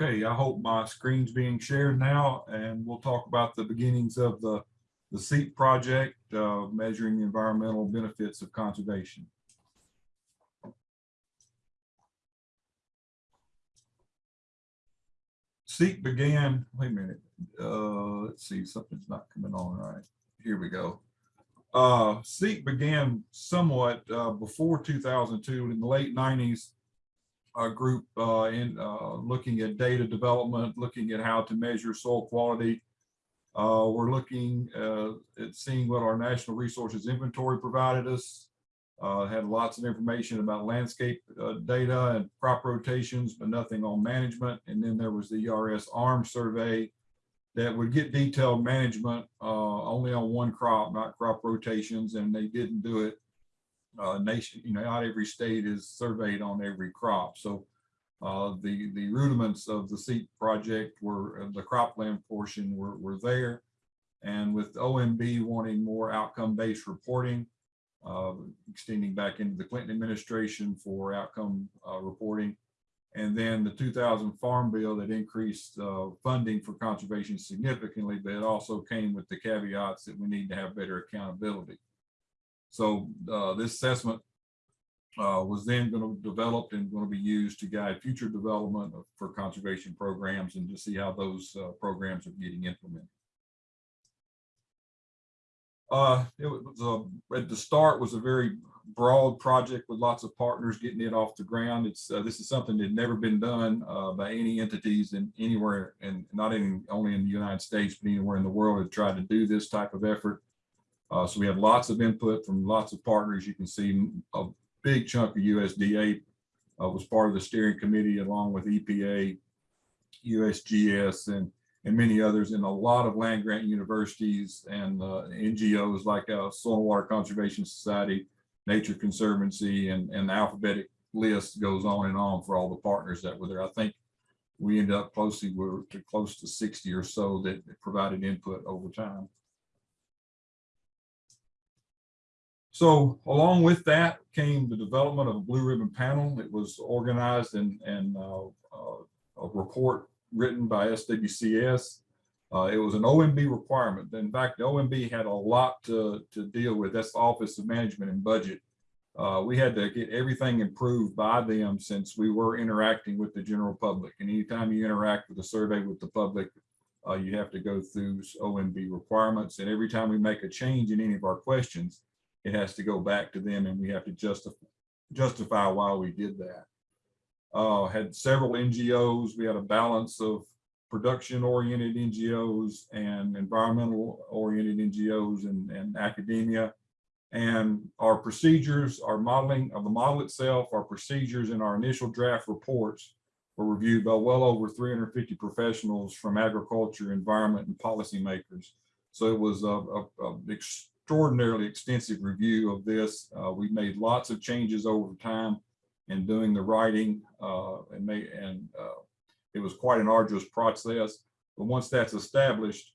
Okay, I hope my screen's being shared now, and we'll talk about the beginnings of the, the CEAP project, uh, measuring the environmental benefits of conservation. CEAP began, wait a minute, uh, let's see, something's not coming on right. Here we go. Uh, CEAP began somewhat, uh, before two thousand two, in the late nineties. A group, uh, in, uh, looking at data development, looking at how to measure soil quality. Uh, we're looking, uh, at seeing what our Natural Resources Inventory provided us. Uh, had lots of information about landscape, uh, data and crop rotations, but nothing on management. And then there was the ERS ARM survey that would get detailed management, only on one crop, not crop rotations, and they didn't do it. Uh, nation, you know, not every state is surveyed on every crop. So, uh, the, the rudiments of the CEAP project were, uh, the cropland portion were, were there. And with OMB wanting more outcome-based reporting, uh, extending back into the Clinton administration for outcome, uh, reporting. And then the 2000 Farm Bill that increased uh, funding for conservation significantly, but it also came with the caveats that we need to have better accountability. So uh, this assessment uh, was then going to be developed and going to be used to guide future development of, for conservation programs and to see how those uh, programs are getting implemented. Uh, it was a, at the start was a very broad project with lots of partners getting it off the ground. It's uh, this is something that had never been done uh, by any entities in anywhere and not in only in the United States, but anywhere in the world have tried to do this type of effort. Uh, so we have lots of input from lots of partners. You can see a big chunk of USDA uh, was part of the steering committee along with EPA, USGS, and and many others and a lot of land grant universities and uh, NGOs like uh, Soil and Water Conservation Society, Nature Conservancy, and, and the alphabetic list goes on and on for all the partners that were there. I think we ended up closely, we were close to 60 or so that provided input over time. So along with that came the development of a blue ribbon panel. It was organized and, and uh, uh, a report written by SWCS. Uh, it was an OMB requirement. In fact, the OMB had a lot to, to deal with. That's the Office of Management and Budget. Uh, we had to get everything improved by them since we were interacting with the general public. And anytime you interact with a survey with the public, uh, you have to go through OMB requirements. And every time we make a change in any of our questions, it has to go back to them and we have to justify, justify why we did that uh, had several NGOs. We had a balance of production oriented NGOs and environmental oriented NGOs and, and academia. And our procedures, our modeling of the model itself, our procedures and our initial draft reports were reviewed by well over 350 professionals from agriculture, environment, and policymakers. So it was a, a, a extraordinarily extensive review of this. Uh, we made lots of changes over time and doing the writing uh, and and uh, it was quite an arduous process. But once that's established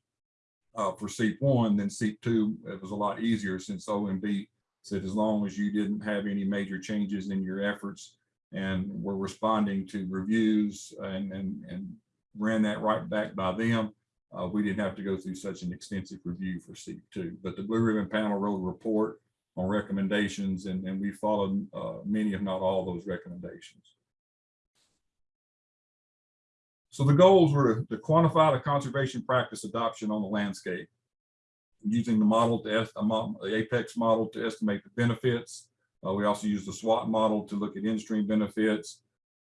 uh, for CEAP one, then CEAP two, it was a lot easier since OMB said as long as you didn't have any major changes in your efforts and were responding to reviews and, and, and ran that right back by them, uh, we didn't have to go through such an extensive review for CEAP two. But the Blue Ribbon Panel wrote a report on recommendations and, and we followed uh, many, if not all those recommendations. So the goals were to, to quantify the conservation practice adoption on the landscape using the model to the apex model to estimate the benefits. Uh, we also use the SWAT model to look at in-stream benefits.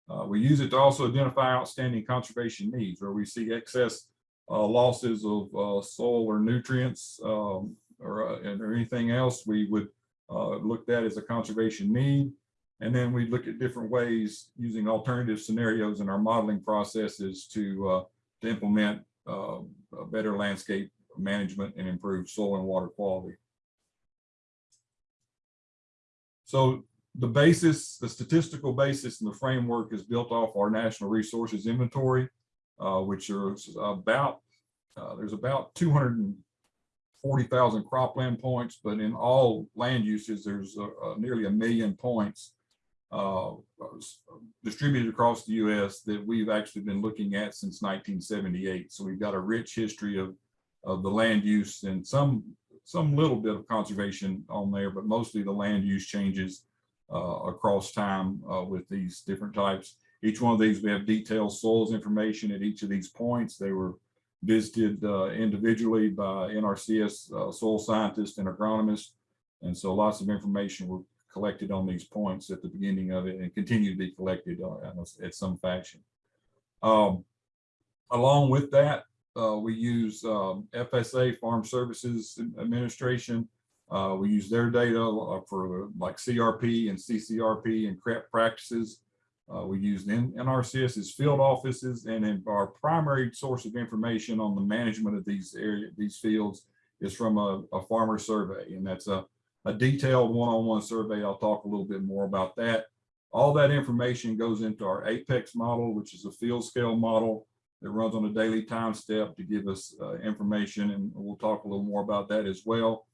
Uh, we use it to also identify outstanding conservation needs where we see excess uh, losses of uh, soil or nutrients um, or, uh, or anything else. We would uh, looked at as a conservation need. And then we'd look at different ways using alternative scenarios in our modeling processes to, uh, to implement uh, better landscape management and improve soil and water quality. So the basis, the statistical basis and the framework is built off our natural resources inventory, uh, which are about, uh, there's about 240,000 cropland points, but in all land uses, there's a, a nearly a million points uh, distributed across the US that we've actually been looking at since 1978. So we've got a rich history of, of the land use and some, some little bit of conservation on there, but mostly the land use changes uh, across time uh, with these different types. Each one of these, we have detailed soils information at each of these points. They were visited uh, individually by NRCS uh, soil scientists and agronomists. And so lots of information were collected on these points at the beginning of it and continue to be collected uh, at some fashion. Um, along with that, uh, we use um, FSA Farm Services Administration. Uh, we use their data uh, for like CRP and CCRP and CREP practices. Uh, we use NRCS's field offices and our primary source of information on the management of these area, these fields is from a, a farmer survey. And that's a, a detailed one-on-one survey. I'll talk a little bit more about that. All that information goes into our Apex model, which is a field scale model that runs on a daily time step to give us uh, information. And we'll talk a little more about that as well.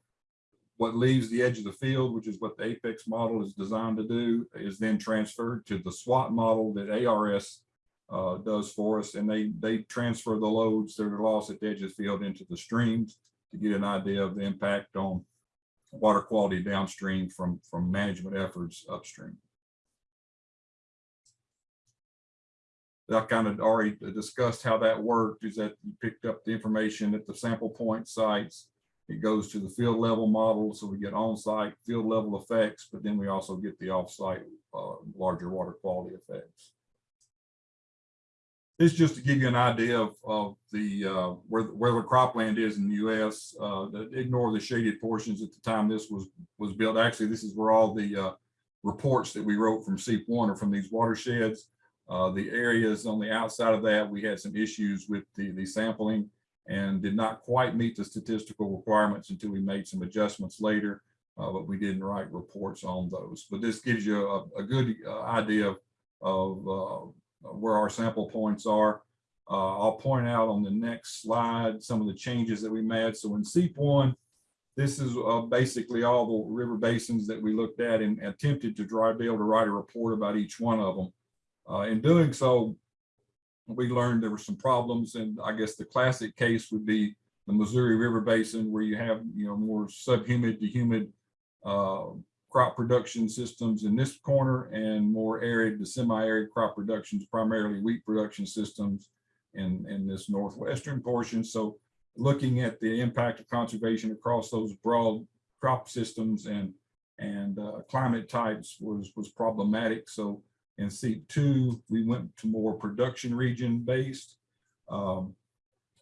What leaves the edge of the field, which is what the Apex model is designed to do, is then transferred to the SWAT model that ARS uh, does for us. And they, they transfer the loads that are lost at the edge of the field into the streams to get an idea of the impact on water quality downstream from, from management efforts upstream. I kind of already discussed how that worked is that you picked up the information at the sample point sites. It goes to the field level model. So we get on-site field level effects, but then we also get the off-site uh, larger water quality effects. This just to give you an idea of, of the uh, where, where the cropland is in the U.S. Uh, ignore the shaded portions at the time this was was built. Actually, this is where all the uh, reports that we wrote from CEAP1 are from these watersheds. Uh, the areas on the outside of that, we had some issues with the, the sampling and did not quite meet the statistical requirements until we made some adjustments later, uh, but we didn't write reports on those. But this gives you a, a good uh, idea of, uh, where our sample points are. Uh, I'll point out on the next slide some of the changes that we made. So in CEAP one, this is uh, basically all the river basins that we looked at and attempted to try be able to write a report about each one of them. Uh, in doing so, we learned there were some problems, and I guess the classic case would be the Missouri River Basin, where you have you know more subhumid to humid uh, crop production systems in this corner, and more arid to semi-arid crop productions, primarily wheat production systems in in this northwestern portion. So, looking at the impact of conservation across those broad crop systems and and uh, climate types was was problematic. So in CEAP two, we went to more production region based. Um,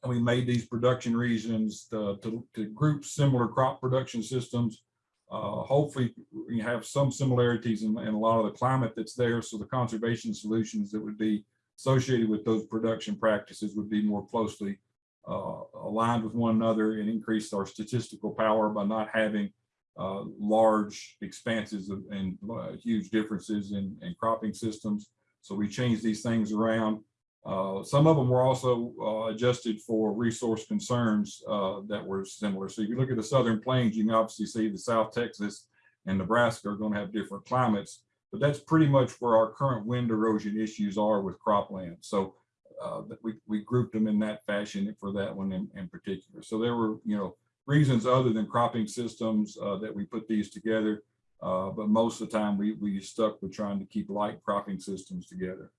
and we made these production regions to, to, to group similar crop production systems. Uh, hopefully we have some similarities in, in a lot of the climate that's there. So the conservation solutions that would be associated with those production practices would be more closely uh, aligned with one another and increase our statistical power by not having uh, large expanses of, and uh, huge differences in, in, cropping systems. So we changed these things around. Uh, some of them were also uh, adjusted for resource concerns uh, that were similar. So if you look at the Southern Plains, you can obviously see the South Texas and Nebraska are going to have different climates, but that's pretty much where our current wind erosion issues are with cropland. So we, we grouped them in that fashion for that one in, in particular. So there were, you know, reasons other than cropping systems uh, that we put these together. Uh, but most of the time we, we stuck with trying to keep light cropping systems together.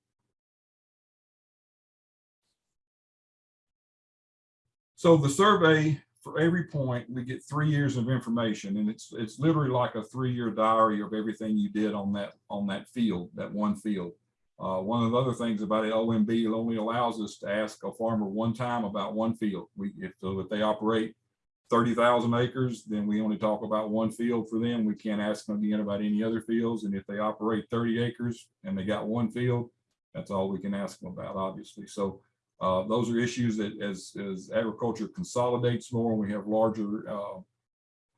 So the survey for every point, we get three years of information and it's it's literally like a three-year diary of everything you did on that on that field, that one field. Uh, one of the other things about it, OMB only allows us to ask a farmer one time about one field. We if so if they operate 30,000 acres, then we only talk about one field for them. We can't ask them again about any other fields. And if they operate 30 acres and they got one field, that's all we can ask them about, obviously. So uh, those are issues that as, as agriculture consolidates more, and we have larger uh,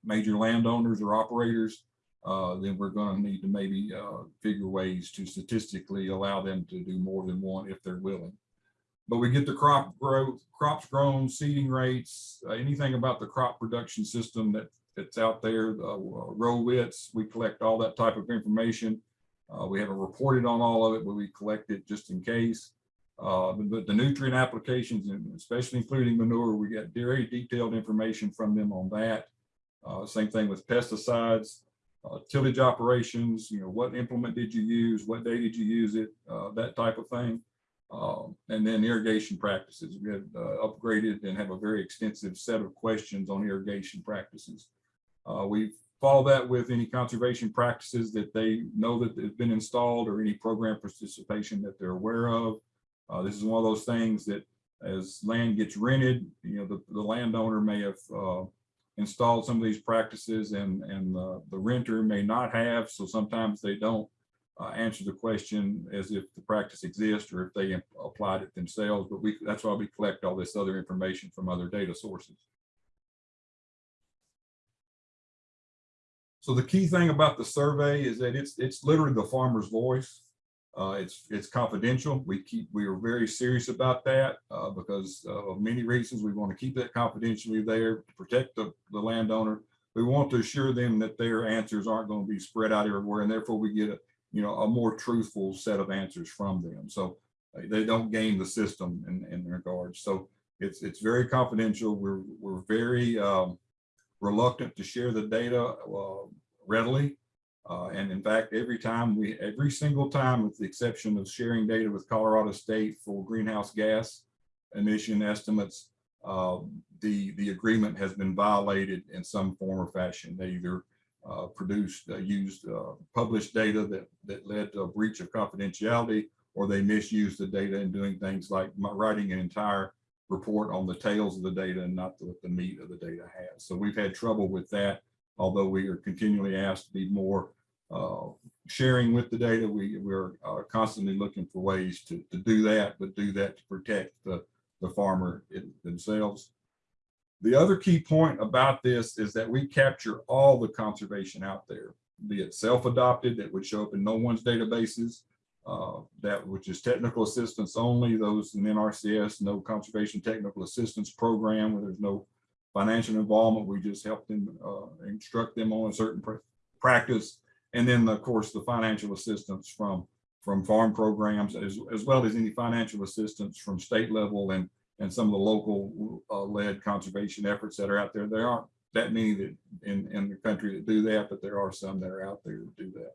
major landowners or operators, uh, then we're going to need to maybe uh, figure ways to statistically allow them to do more than one if they're willing but we get the crop growth, crops grown, seeding rates, uh, anything about the crop production system that that's out there, uh, row widths, we collect all that type of information. Uh, we haven't reported on all of it, but we collect it just in case. Uh, but the nutrient applications, and especially including manure, we get very detailed information from them on that. Uh, same thing with pesticides, uh, tillage operations, you know, what implement did you use? What day did you use it? Uh, that type of thing. Um, and then irrigation practices. We have uh, upgraded and have a very extensive set of questions on irrigation practices. Uh, we follow that with any conservation practices that they know that have been installed or any program participation that they're aware of. Uh, this is one of those things that as land gets rented, you know, the, the landowner may have uh, installed some of these practices and, and uh, the renter may not have. So sometimes they don't uh, answer the question as if the practice exists or if they applied it themselves. But we that's why we collect all this other information from other data sources. So the key thing about the survey is that it's it's literally the farmer's voice. Uh, it's it's confidential. We keep we are very serious about that uh, because of many reasons. We want to keep that confidentially there to protect the, the landowner. We want to assure them that their answers aren't going to be spread out everywhere, and therefore we get a you know a more truthful set of answers from them. So uh, they don't game the system in in regards. So it's it's very confidential. We're we're very um, reluctant to share the data uh, readily. Uh, and in fact, every time we, every single time, with the exception of sharing data with Colorado State for greenhouse gas emission estimates, uh, the, the agreement has been violated in some form or fashion. They either uh, produced, uh, used uh, published data that, that led to a breach of confidentiality, or they misused the data in doing things like writing an entire report on the tails of the data and not what the meat of the data has. So we've had trouble with that although we are continually asked to be more uh, sharing with the data, we, we're uh, constantly looking for ways to, to do that, but do that to protect the, the farmer themselves. The other key point about this is that we capture all the conservation out there, be it self-adopted that would show up in no one's databases, uh, that which is technical assistance only, those in NRCS, no conservation technical assistance program where there's no financial involvement. We just help them uh, instruct them on a certain pr practice. And then, of course, the financial assistance from from farm programs, as, as well as any financial assistance from state level and, and some of the local uh, led conservation efforts that are out there. There aren't that many that in, in the country that do that, but there are some that are out there that do that.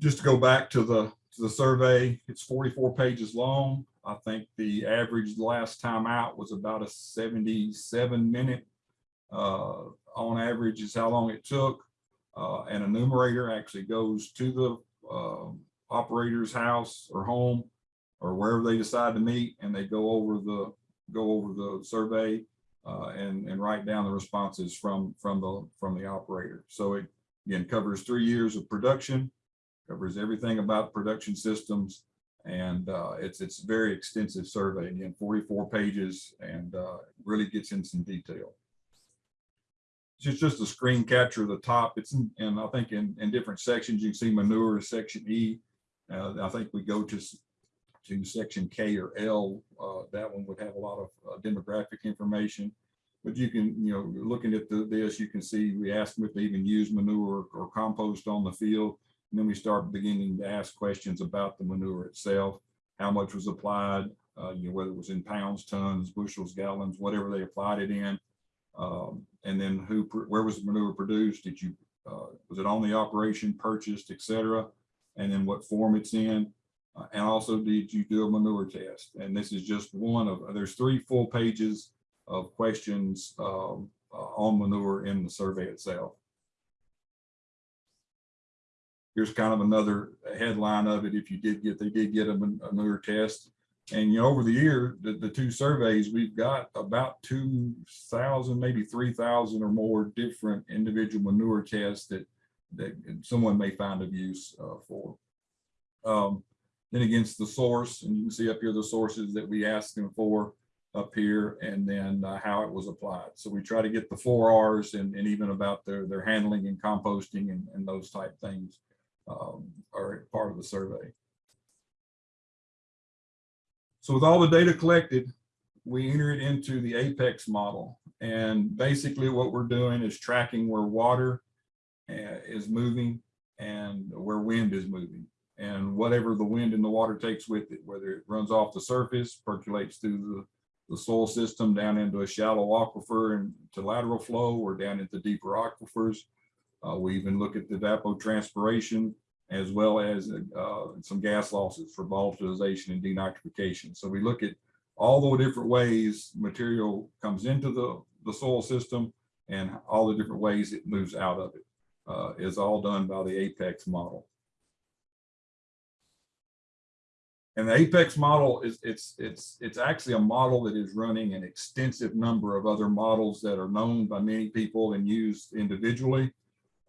Just to go back to the to the survey, it's 44 pages long. I think the average last time out was about a 77 minute uh, on average is how long it took. Uh, and a numerator actually goes to the uh, operator's house or home or wherever they decide to meet and they go over the go over the survey uh, and and write down the responses from from the from the operator. So it again covers three years of production, covers everything about production systems, and uh, it's it's very extensive survey. Again, 44 pages, and uh, really gets in some detail. It's just a screen capture of the top. It's in, and I think in, in different sections you can see manure section E. Uh, I think we go to to section K or L. Uh, that one would have a lot of uh, demographic information. But you can, you know, looking at the, this, you can see we asked them if they even use manure or compost on the field and then we start beginning to ask questions about the manure itself, how much was applied, uh, you know, whether it was in pounds, tons, bushels, gallons, whatever they applied it in. Um, and then who, where was the manure produced? Did you, uh, was it on the operation purchased, et cetera? And then what form it's in. Uh, and also, did you do a manure test? And this is just one of, there's three full pages of questions um, uh, on manure in the survey itself here's kind of another headline of it. If you did get, they did get a manure test. And you know, over the year, the, the two surveys, we've got about 2,000, maybe 3,000 or more different individual manure tests that, that someone may find of use uh, for. Um, then against the source, and you can see up here the sources that we asked them for up here, and then uh, how it was applied. So we try to get the four R's and, and even about their, their handling and composting and, and those type things um, are part of the survey. So with all the data collected, we enter it into the APEX model. And basically what we're doing is tracking where water is moving and where wind is moving. And whatever the wind and the water takes with it, whether it runs off the surface, percolates through the, the soil system down into a shallow aquifer and to lateral flow or down into deeper aquifers. Uh, we even look at the evapotranspiration as well as uh, some gas losses for volatilization and denitrification. So we look at all the different ways material comes into the, the soil system and all the different ways it moves out of it uh, is all done by the Apex model. And the Apex model is it's it's it's actually a model that is running an extensive number of other models that are known by many people and used individually.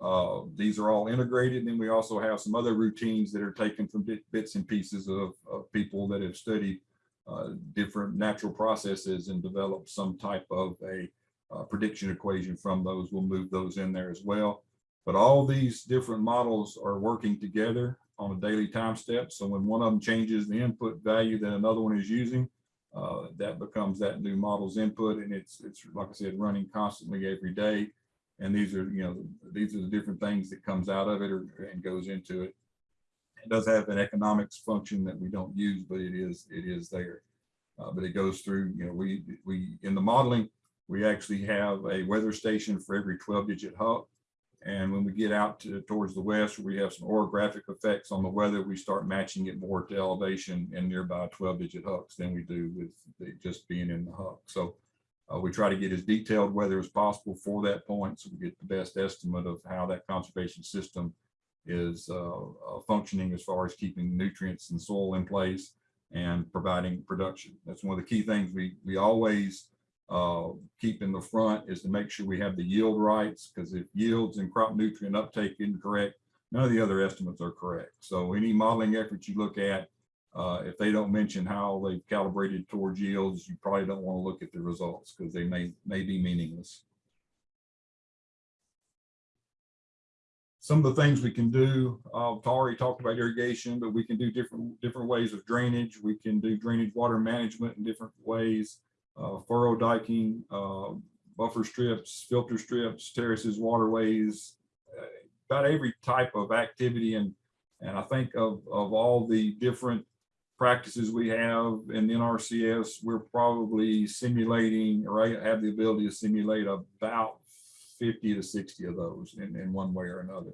Uh, these are all integrated, and we also have some other routines that are taken from bit, bits and pieces of, of people that have studied uh, different natural processes and developed some type of a uh, prediction equation from those. We'll move those in there as well. But all these different models are working together on a daily time step. So when one of them changes the input value that another one is using, uh, that becomes that new model's input. And it's, it's like I said, running constantly every day. And these are, you know, these are the different things that comes out of it or, and goes into it. It does have an economics function that we don't use, but it is, it is there. Uh, but it goes through, you know, we, we, in the modeling, we actually have a weather station for every 12 digit HUC. And when we get out to, towards the west, we have some orographic effects on the weather, we start matching it more to elevation and nearby 12 digit HUCs than we do with just being in the HUC. So uh, we try to get as detailed weather as possible for that point so we get the best estimate of how that conservation system is uh, uh, functioning as far as keeping nutrients and soil in place and providing production. That's one of the key things we, we always uh, keep in the front is to make sure we have the yield rights because if yields and crop nutrient uptake incorrect, none of the other estimates are correct. So any modeling efforts you look at, uh, if they don't mention how they've calibrated towards yields, you probably don't want to look at the results because they may, may be meaningless. Some of the things we can do, uh, Tari talked about irrigation, but we can do different, different ways of drainage. We can do drainage water management in different ways furrow diking, uh, buffer strips, filter strips, terraces, waterways, uh, about every type of activity. And, and I think of, of all the different practices we have in NRCS, we're probably simulating or have the ability to simulate about 50 to 60 of those in, in one way or another.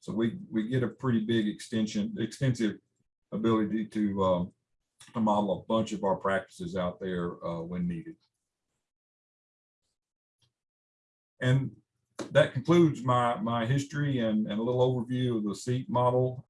So we, we get a pretty big extension, extensive ability to um, to model a bunch of our practices out there uh, when needed. And that concludes my, my history and, and a little overview of the SEAT model.